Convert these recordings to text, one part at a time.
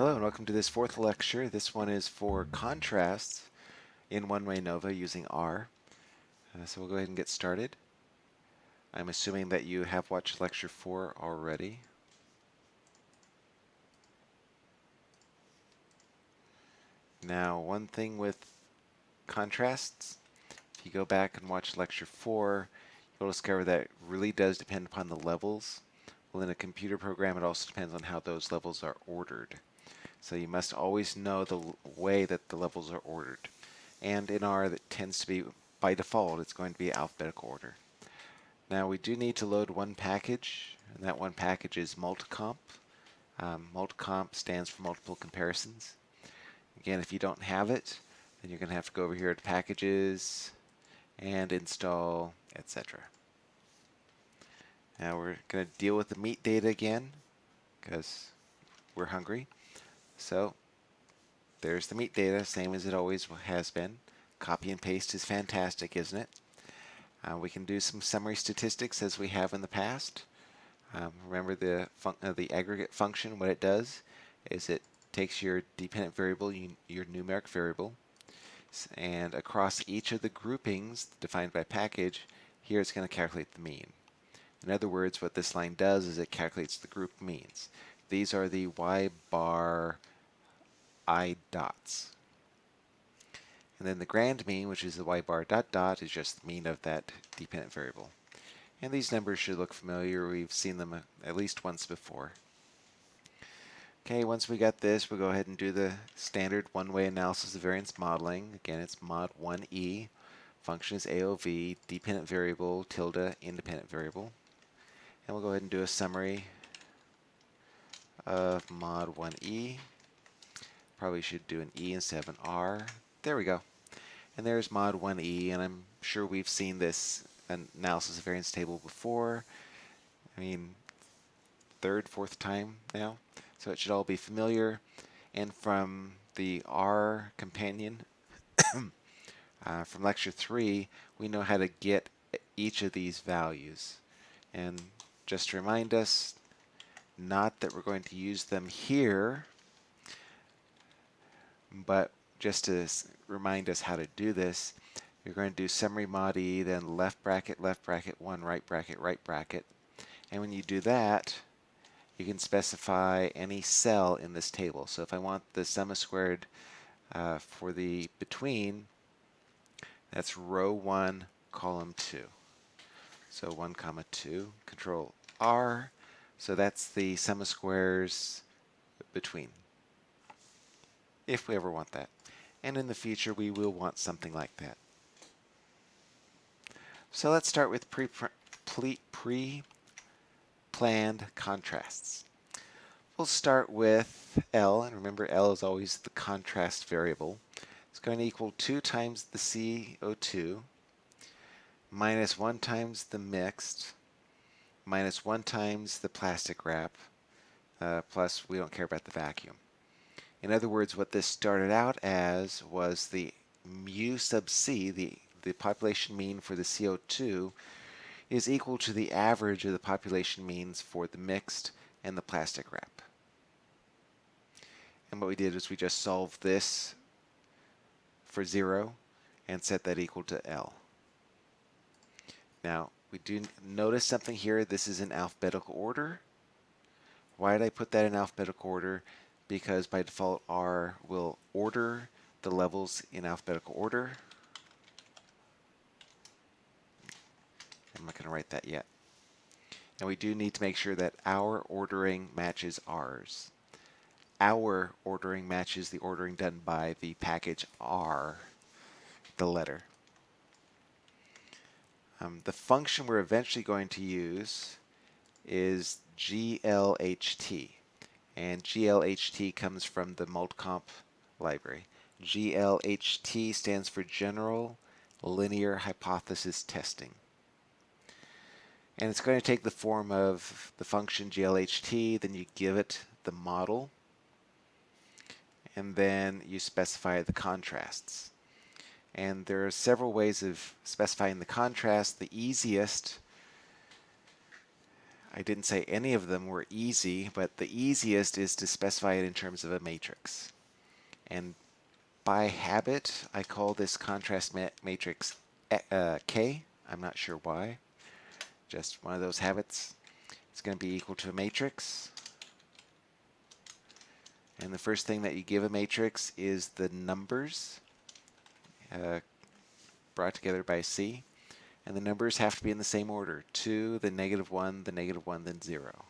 Hello and welcome to this fourth lecture. This one is for contrasts in one-way ANOVA using R. Uh, so we'll go ahead and get started. I'm assuming that you have watched lecture 4 already. Now one thing with contrasts, if you go back and watch lecture 4, you'll discover that it really does depend upon the levels. Well, in a computer program, it also depends on how those levels are ordered. So you must always know the way that the levels are ordered. And in R, that tends to be, by default, it's going to be alphabetical order. Now we do need to load one package, and that one package is multcomp. Um, multcomp stands for multiple comparisons. Again, if you don't have it, then you're going to have to go over here to packages and install, etc. Now we're going to deal with the meat data again because we're hungry. So there's the meat data, same as it always has been. Copy and paste is fantastic, isn't it? Uh, we can do some summary statistics as we have in the past. Um, remember the uh, the aggregate function, what it does is it takes your dependent variable, your numeric variable, and across each of the groupings defined by package, here it's going to calculate the mean. In other words, what this line does is it calculates the group means. These are the y bar i dots. And then the grand mean, which is the y bar dot dot, is just the mean of that dependent variable. And these numbers should look familiar. We've seen them uh, at least once before. Okay, once we got this, we'll go ahead and do the standard one-way analysis of variance modeling. Again, it's mod 1e. Function is AOV, dependent variable, tilde, independent variable. And we'll go ahead and do a summary of mod 1e. Probably should do an E instead of an R. There we go. And there's mod 1E, and I'm sure we've seen this analysis of variance table before. I mean, third, fourth time now. So it should all be familiar. And from the R companion, uh, from lecture 3, we know how to get each of these values. And just to remind us, not that we're going to use them here, but just to remind us how to do this, you're going to do summary mod E, then left bracket, left bracket, one right bracket, right bracket. And when you do that, you can specify any cell in this table. So if I want the sum of squared uh, for the between, that's row 1, column 2. So 1 comma 2, control R. So that's the sum of squares between if we ever want that. And in the future, we will want something like that. So let's start with pre-planned contrasts. We'll start with L, and remember L is always the contrast variable. It's going to equal 2 times the CO2 minus 1 times the mixed minus 1 times the plastic wrap uh, plus we don't care about the vacuum. In other words, what this started out as was the mu sub c, the, the population mean for the CO2, is equal to the average of the population means for the mixed and the plastic wrap. And what we did is we just solved this for 0 and set that equal to L. Now, we do notice something here. This is in alphabetical order. Why did I put that in alphabetical order? Because by default R will order the levels in alphabetical order. I'm not going to write that yet. And we do need to make sure that our ordering matches ours. Our ordering matches the ordering done by the package R, the letter. Um, the function we're eventually going to use is glht and GLHT comes from the MultComp library. GLHT stands for General Linear Hypothesis Testing. And it's going to take the form of the function GLHT, then you give it the model, and then you specify the contrasts. And there are several ways of specifying the contrast. The easiest I didn't say any of them were easy, but the easiest is to specify it in terms of a matrix. And by habit, I call this contrast ma matrix uh, K. I'm not sure why. Just one of those habits. It's going to be equal to a matrix. And the first thing that you give a matrix is the numbers uh, brought together by C. And the numbers have to be in the same order. 2, the negative 1, the negative 1, then 0.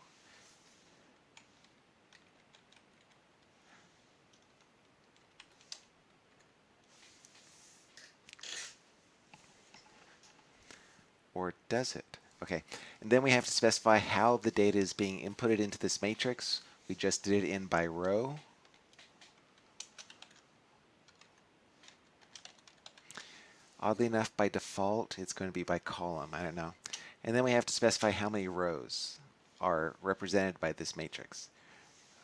Or does it? Okay, and then we have to specify how the data is being inputted into this matrix. We just did it in by row. Oddly enough, by default, it's going to be by column. I don't know. And then we have to specify how many rows are represented by this matrix.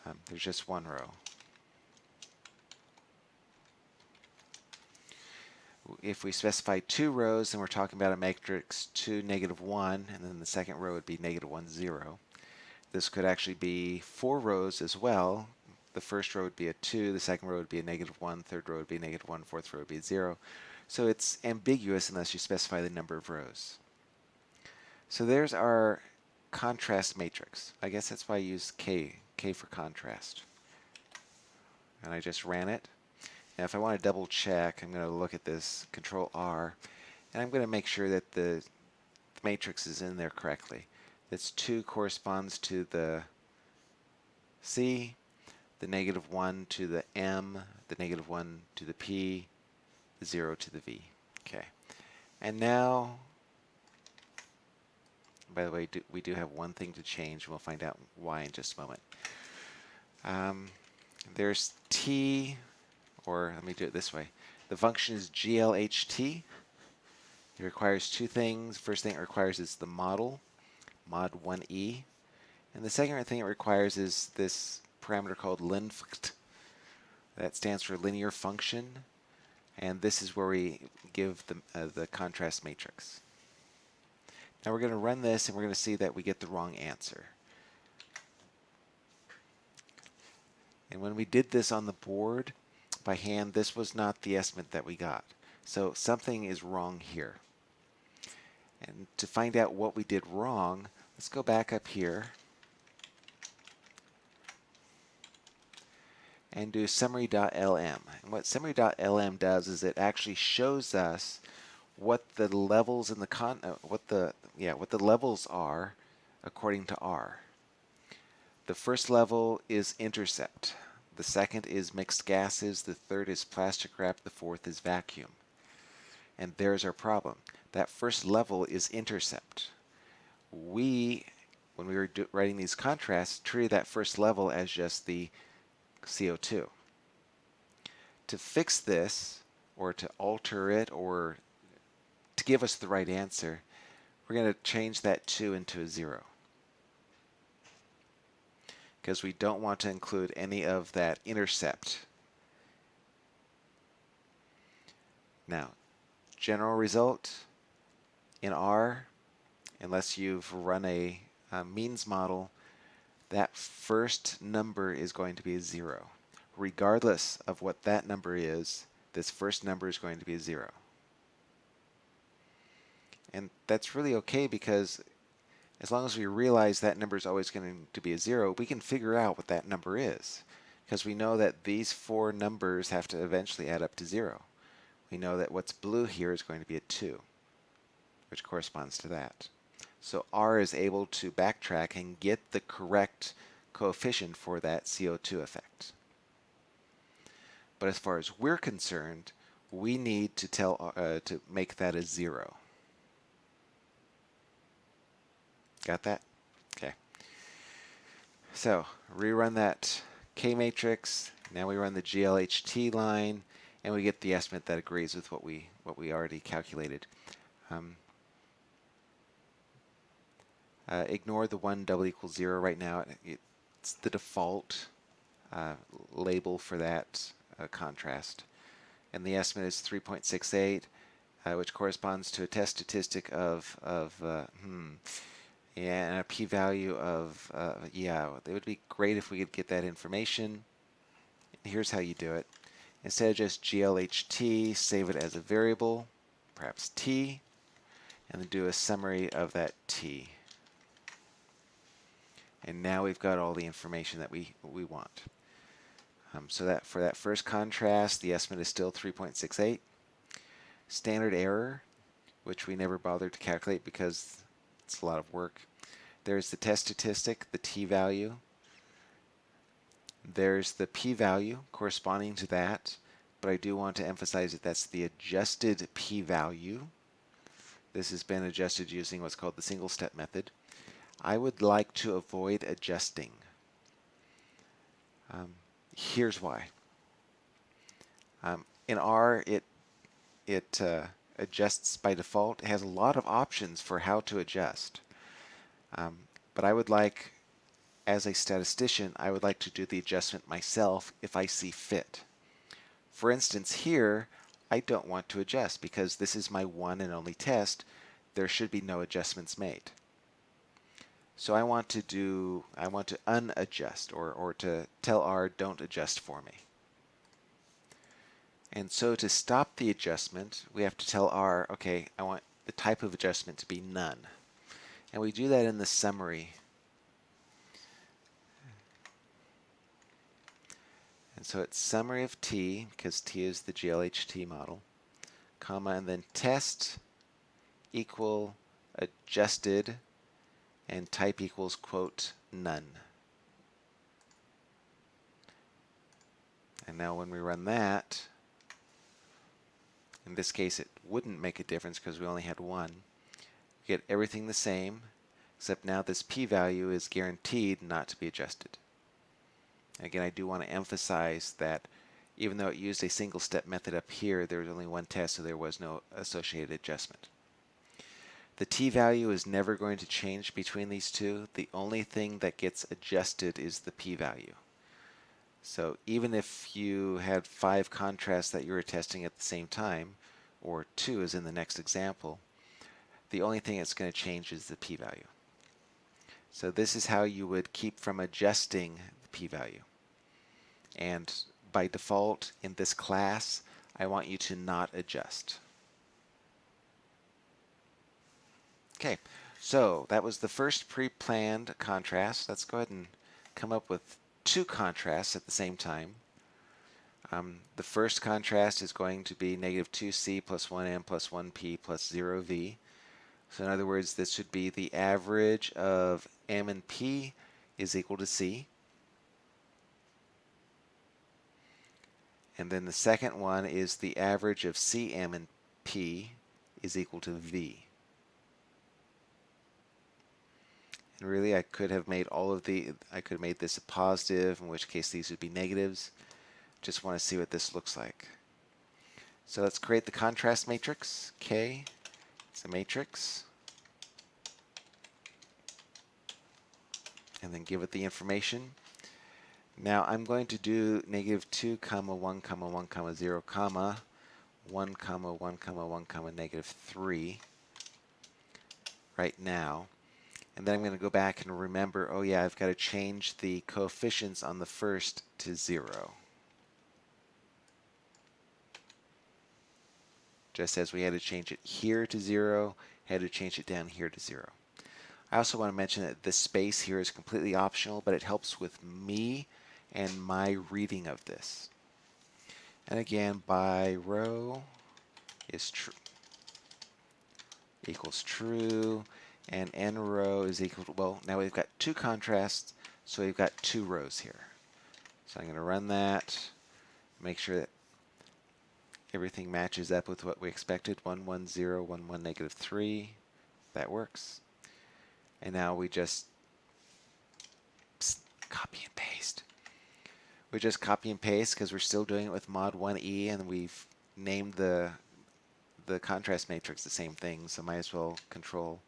Um, there's just one row. If we specify two rows, then we're talking about a matrix 2, negative 1, and then the second row would be negative 1, 0. This could actually be four rows as well. The first row would be a 2, the second row would be a negative 1, third row would be a negative 1, fourth row would be a 0. So it's ambiguous unless you specify the number of rows. So there's our contrast matrix. I guess that's why I use K, K for contrast. And I just ran it. Now if I want to double check, I'm going to look at this, Control R, and I'm going to make sure that the, matrix is in there correctly. This 2 corresponds to the C, the negative 1 to the M, the negative 1 to the P, 0 to the v. Okay. And now, by the way, do, we do have one thing to change. We'll find out why in just a moment. Um, there's t, or let me do it this way. The function is glht. It requires two things. First thing it requires is the model, mod 1e. And the second thing it requires is this parameter called linfct. That stands for linear function and this is where we give the, uh, the contrast matrix. Now we're going to run this and we're going to see that we get the wrong answer. And when we did this on the board by hand, this was not the estimate that we got. So something is wrong here. And to find out what we did wrong, let's go back up here and do summary.lm. And what summary.lm does is it actually shows us what the levels in the con uh, what the yeah what the levels are according to R. The first level is intercept. The second is mixed gases. The third is plastic wrap. The fourth is vacuum. And there's our problem. That first level is intercept. We, when we were writing these contrasts, treated that first level as just the CO2. To fix this, or to alter it, or to give us the right answer, we're going to change that 2 into a 0. Because we don't want to include any of that intercept. Now, general result in R, unless you've run a, a means model, that first number is going to be a 0. Regardless of what that number is, this first number is going to be a 0. And that's really okay because as long as we realize that number is always going to be a 0, we can figure out what that number is. Because we know that these four numbers have to eventually add up to 0. We know that what's blue here is going to be a 2, which corresponds to that. So R is able to backtrack and get the correct coefficient for that CO2 effect. But as far as we're concerned, we need to tell uh, to make that a zero. Got that? Okay. So rerun that K matrix. Now we run the GLHT line, and we get the estimate that agrees with what we what we already calculated. Um, uh, ignore the 1 double equals 0 right now. It's the default uh, label for that uh, contrast. And the estimate is 3.68, uh, which corresponds to a test statistic of, of uh, hmm, and a p-value of, uh, yeah, it would be great if we could get that information. Here's how you do it. Instead of just glht, save it as a variable, perhaps t, and then do a summary of that t. And now we've got all the information that we, we want. Um, so that for that first contrast, the estimate is still 3.68. Standard error, which we never bothered to calculate because it's a lot of work. There's the test statistic, the t-value. There's the p-value corresponding to that, but I do want to emphasize that that's the adjusted p-value. This has been adjusted using what's called the single step method. I would like to avoid adjusting. Um, here's why. Um, in R, it it uh, adjusts by default. It has a lot of options for how to adjust. Um, but I would like, as a statistician, I would like to do the adjustment myself if I see fit. For instance, here, I don't want to adjust because this is my one and only test. There should be no adjustments made. So I want to do, I want to unadjust or, or to tell R don't adjust for me. And so to stop the adjustment, we have to tell R, okay, I want the type of adjustment to be none. And we do that in the summary. And so it's summary of T, because T is the GLHT model, comma, and then test equal adjusted and type equals, quote, none. And now when we run that, in this case it wouldn't make a difference because we only had one. We get everything the same, except now this p-value is guaranteed not to be adjusted. Again, I do want to emphasize that even though it used a single step method up here, there was only one test, so there was no associated adjustment. The t-value is never going to change between these two. The only thing that gets adjusted is the p-value. So even if you had five contrasts that you were testing at the same time, or two as in the next example, the only thing that's going to change is the p-value. So this is how you would keep from adjusting the p-value. And by default, in this class, I want you to not adjust. Okay, so that was the first pre-planned contrast. Let's go ahead and come up with two contrasts at the same time. Um, the first contrast is going to be negative 2c plus 1m plus 1p plus 0v. So in other words, this would be the average of m and p is equal to c. And then the second one is the average of cm and p is equal to v. And really I could have made all of the, I could have made this a positive, in which case these would be negatives. Just want to see what this looks like. So let's create the contrast matrix. K, it's a matrix. And then give it the information. Now I'm going to do negative 2 comma 1 comma 1 comma 0 comma 1 comma 1 comma 1 comma negative 3 right now. And then I'm going to go back and remember, oh yeah, I've got to change the coefficients on the first to 0. Just as we had to change it here to 0, had to change it down here to 0. I also want to mention that this space here is completely optional, but it helps with me and my reading of this. And again, by row is true equals true and n row is equal to, well, now we've got two contrasts, so we've got two rows here. So I'm going to run that, make sure that everything matches up with what we expected, 1, 1, 0, 1, 1, negative 3. That works. And now we just psst, copy and paste. We just copy and paste because we're still doing it with mod 1e and we've named the the contrast matrix the same thing, so might as well control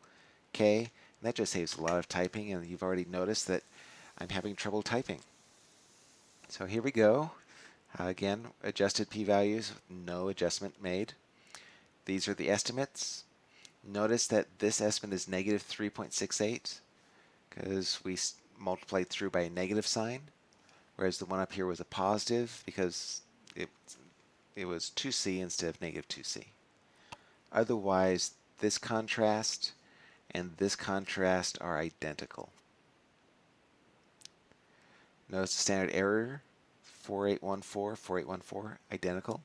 K. And that just saves a lot of typing, and you've already noticed that I'm having trouble typing. So here we go. Uh, again, adjusted p-values, no adjustment made. These are the estimates. notice that this estimate is negative 3.68 because we multiplied through by a negative sign, whereas the one up here was a positive because it, it was 2c instead of negative 2c. Otherwise, this contrast and this contrast are identical. Notice the standard error, 4814, 4814, identical.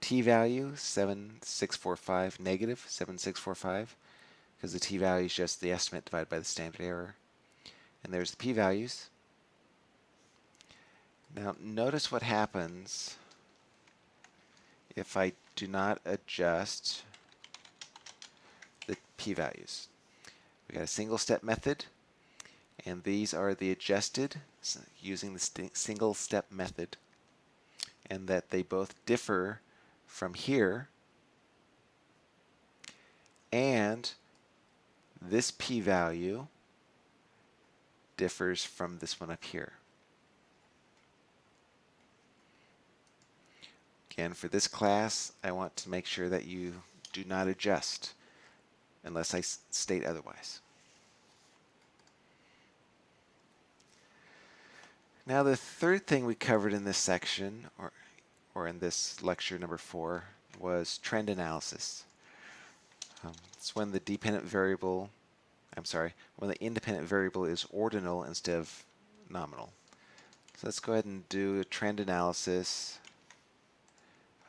T-value, 7645, negative 7645, because the t-value is just the estimate divided by the standard error. And there's the p-values. Now notice what happens if I do not adjust the p-values. We got a single step method and these are the adjusted using the single step method and that they both differ from here and this p-value differs from this one up here. Again, for this class, I want to make sure that you do not adjust unless I state otherwise. Now the third thing we covered in this section, or, or in this lecture number four, was trend analysis. Um, it's when the dependent variable, I'm sorry, when the independent variable is ordinal instead of nominal. So let's go ahead and do a trend analysis,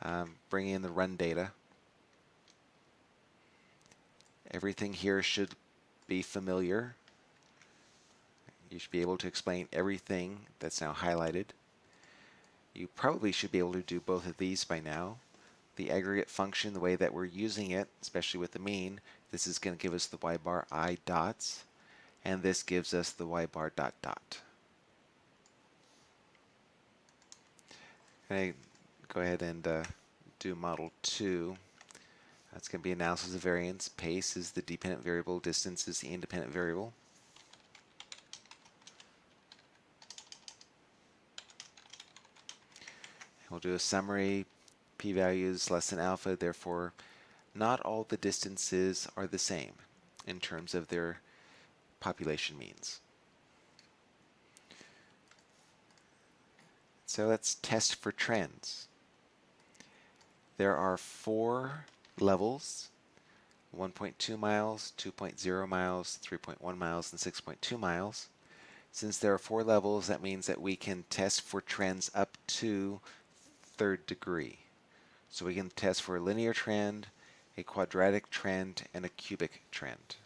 um, bring in the run data. Everything here should be familiar. You should be able to explain everything that's now highlighted. You probably should be able to do both of these by now. The aggregate function, the way that we're using it, especially with the mean, this is going to give us the y bar i dots, and this gives us the y bar dot dot. Okay, go ahead and uh, do model 2. That's going to be analysis of variance. Pace is the dependent variable. Distance is the independent variable. We'll do a summary. P-values less than alpha. Therefore, not all the distances are the same in terms of their population means. So let's test for trends. There are four levels, 1.2 miles, 2.0 miles, 3.1 miles, and 6.2 miles. Since there are four levels, that means that we can test for trends up to third degree. So we can test for a linear trend, a quadratic trend, and a cubic trend.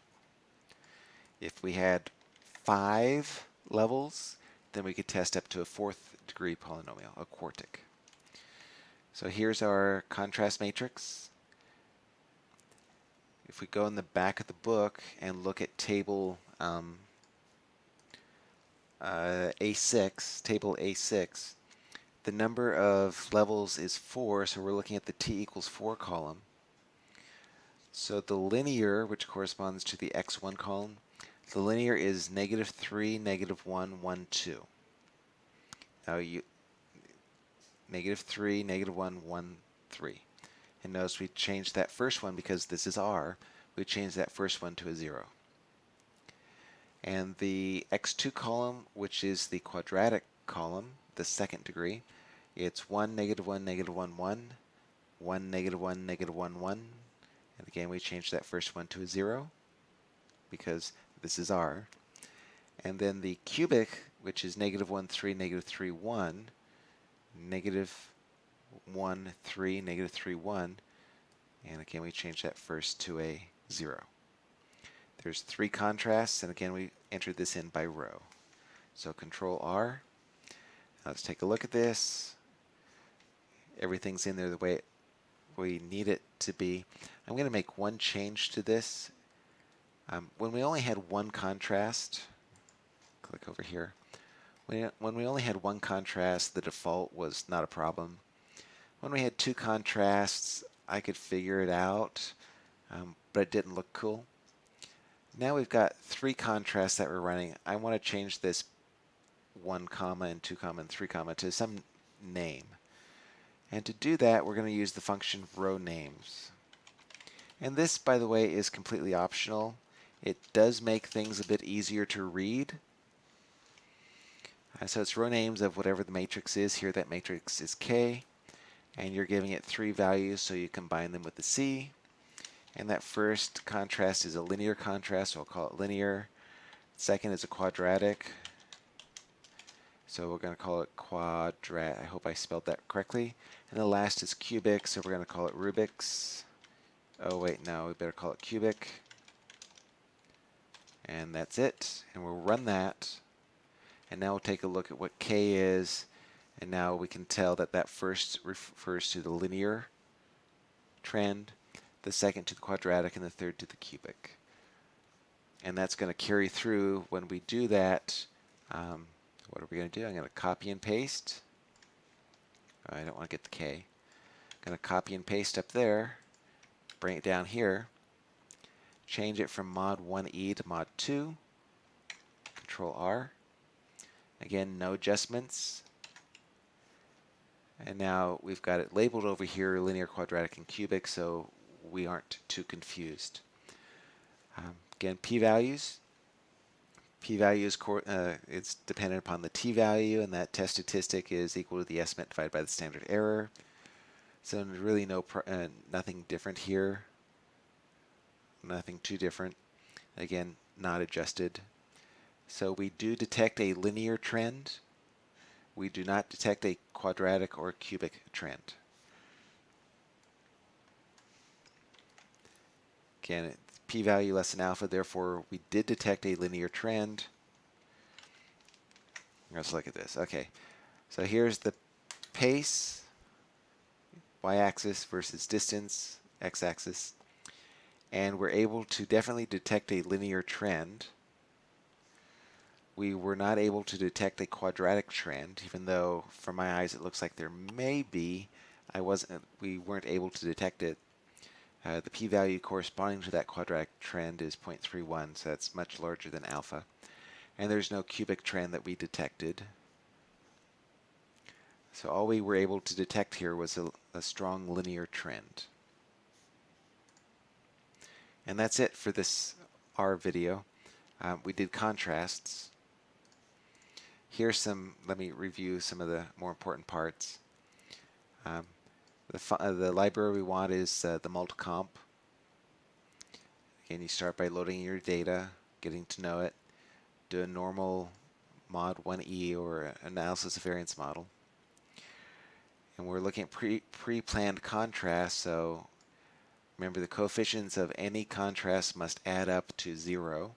If we had five levels, then we could test up to a fourth degree polynomial, a quartic. So here's our contrast matrix if we go in the back of the book and look at table um, uh, A6, table A6, the number of levels is 4, so we're looking at the t equals 4 column. So the linear, which corresponds to the x1 column, the linear is negative 3, negative 1, 1, 2. Now you, negative 3, negative 1, 1, 3. And notice we changed that first one because this is r. We changed that first one to a 0. And the x2 column, which is the quadratic column, the second degree, it's 1, negative 1, negative 1, 1, 1, negative 1, negative 1, 1. And again, we changed that first one to a 0 because this is r. And then the cubic, which is negative 1, 3, negative 3, 1, negative 1, 3, negative 3, 1. And again, we change that first to a 0. There's three contrasts, and again, we entered this in by row. So Control R. let's take a look at this. Everything's in there the way we need it to be. I'm going to make one change to this. Um, when we only had one contrast, click over here. When we only had one contrast, the default was not a problem. When we had two contrasts, I could figure it out, um, but it didn't look cool. Now we've got three contrasts that we're running. I want to change this 1 comma and 2 comma and 3 comma to some name. And to do that, we're going to use the function row names. And this, by the way, is completely optional. It does make things a bit easier to read. Uh, so it's row names of whatever the matrix is. Here that matrix is K. And you're giving it three values, so you combine them with the C. And that first contrast is a linear contrast, so I'll call it linear. Second is a quadratic. So we're going to call it quadrat. I hope I spelled that correctly. And the last is cubic, so we're going to call it Rubik's. Oh wait, no, we better call it cubic. And that's it. And we'll run that. And now we'll take a look at what k is. And now we can tell that that first refers to the linear trend, the second to the quadratic, and the third to the cubic. And that's going to carry through when we do that. Um, what are we going to do? I'm going to copy and paste. Oh, I don't want to get the K. I'm going to copy and paste up there, bring it down here, change it from mod 1e to mod 2, control R. Again, no adjustments. And now we've got it labeled over here, linear, quadratic, and cubic, so we aren't too confused. Um, again, p-values. P-value is uh, it's dependent upon the t-value, and that test statistic is equal to the estimate divided by the standard error. So really no uh, nothing different here. Nothing too different. Again, not adjusted. So we do detect a linear trend. We do not detect a quadratic or cubic trend. Again, p-value less than alpha, therefore we did detect a linear trend. Let's look at this. Okay, so here's the pace, y-axis versus distance, x-axis, and we're able to definitely detect a linear trend. We were not able to detect a quadratic trend, even though from my eyes it looks like there may be. I wasn't. We weren't able to detect it uh, the p-value corresponding to that quadratic trend is 0.31, so that's much larger than alpha. And there's no cubic trend that we detected. So all we were able to detect here was a, a strong linear trend. And that's it for this R video. Um, we did contrasts. Here's some, let me review some of the more important parts. Um, the, uh, the library we want is uh, the multcomp. Again, you start by loading your data, getting to know it, do a normal mod 1e or analysis of variance model. And we're looking at pre, pre-planned contrast, so remember the coefficients of any contrast must add up to zero.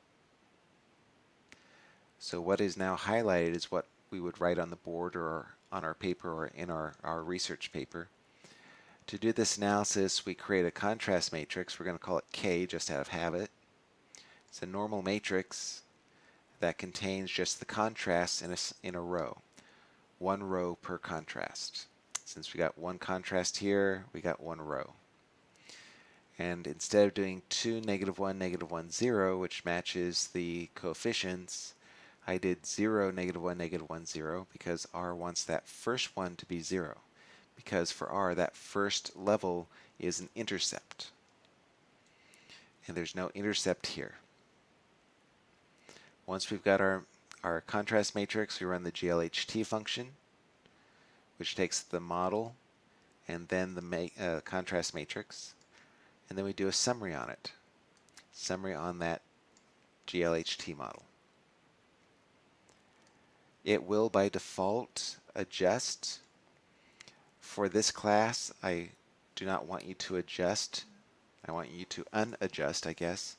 So what is now highlighted is what we would write on the board or on our paper or in our, our research paper. To do this analysis, we create a contrast matrix. We're going to call it K just out of habit. It's a normal matrix that contains just the contrasts in a, in a row. One row per contrast. Since we got one contrast here, we got one row. And instead of doing 2, negative 1, negative 1, 0, which matches the coefficients, I did 0, negative 1, negative 1, 0, because R wants that first one to be 0 because for R that first level is an intercept. And there's no intercept here. Once we've got our, our contrast matrix, we run the GLHT function, which takes the model and then the ma uh, contrast matrix, and then we do a summary on it. Summary on that GLHT model. It will, by default, adjust for this class, I do not want you to adjust. I want you to unadjust, I guess,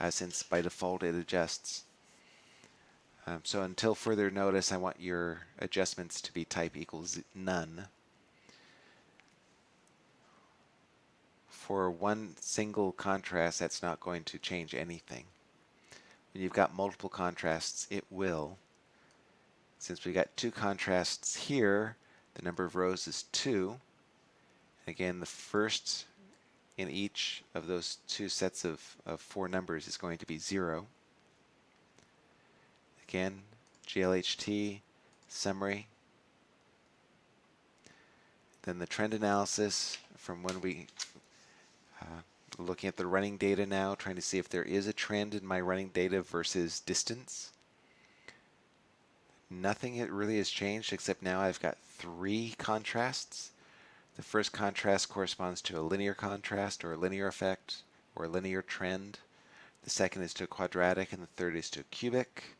uh, since by default it adjusts. Um, so until further notice, I want your adjustments to be type equals none. For one single contrast, that's not going to change anything. When you've got multiple contrasts, it will. Since we got two contrasts here, the number of rows is 2. Again, the first in each of those two sets of, of four numbers is going to be 0. Again, GLHT, summary. Then the trend analysis from when we uh, looking at the running data now, trying to see if there is a trend in my running data versus distance. Nothing it really has changed except now I've got three contrasts. The first contrast corresponds to a linear contrast or a linear effect or a linear trend. The second is to a quadratic and the third is to a cubic.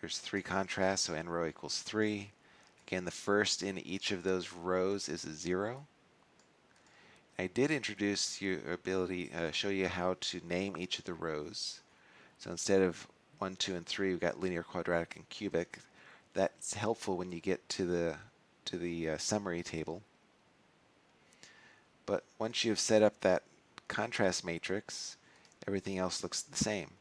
There's three contrasts, so n row equals 3. Again, the first in each of those rows is a 0. I did introduce your ability, uh, show you how to name each of the rows. So instead of 1, 2, and 3, we've got linear, quadratic, and cubic. That's helpful when you get to the, to the uh, summary table. But once you've set up that contrast matrix, everything else looks the same.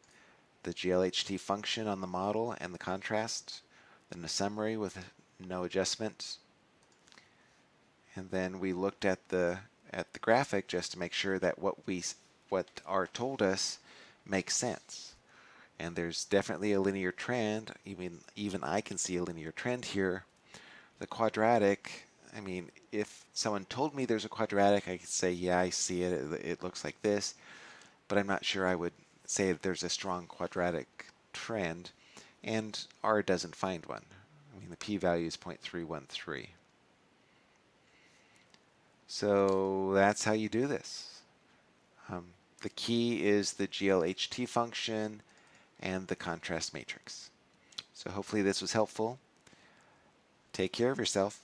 The GLHT function on the model and the contrast, then the summary with no adjustment. And then we looked at the at the graphic just to make sure that what we what are told us makes sense. And there's definitely a linear trend. Even even I can see a linear trend here. The quadratic, I mean, if someone told me there's a quadratic, I could say, yeah, I see it. It, it looks like this. But I'm not sure I would say that there's a strong quadratic trend. And R doesn't find one. I mean, the p-value is 0.313. So that's how you do this. Um, the key is the GLHT function and the contrast matrix. So hopefully this was helpful. Take care of yourself.